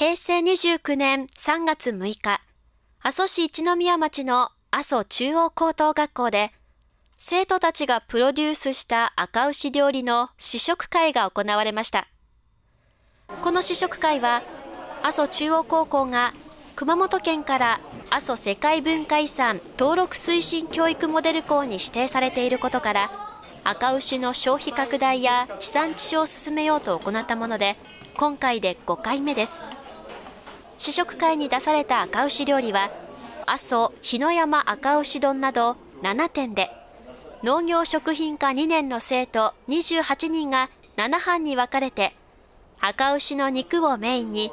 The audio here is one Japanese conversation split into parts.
平成29年3月6日、阿蘇市一宮町の阿蘇中央高等学校で、生徒たちがプロデュースした赤牛料理の試食会が行われました。この試食会は、阿蘇中央高校が熊本県から阿蘇世界文化遺産登録推進教育モデル校に指定されていることから、赤牛の消費拡大や地産地消を進めようと行ったもので、今回で5回目です。試食会に出された赤牛料理は、阿蘇日野山赤牛丼など7点で、農業食品科2年の生徒28人が7班に分かれて、赤牛の肉をメインに、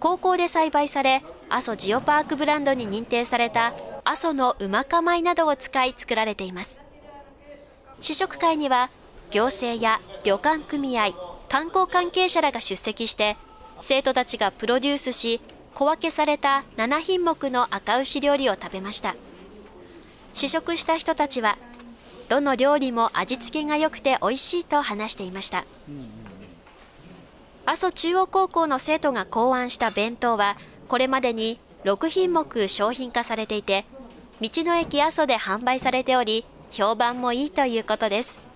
高校で栽培され、阿蘇ジオパークブランドに認定された阿蘇のうまか米などを使い作られています。試食会には、行政や旅館組合、観光関係者らが出席して、生徒たちがプロデュースし、小分けされた7品目の赤牛料理を食べました。試食した人たちはどの料理も味付けが良くて美味しいと話していました。阿蘇中央高校の生徒が考案した弁当はこれまでに6品目商品化されていて道の駅阿蘇で販売されており評判もいいということです。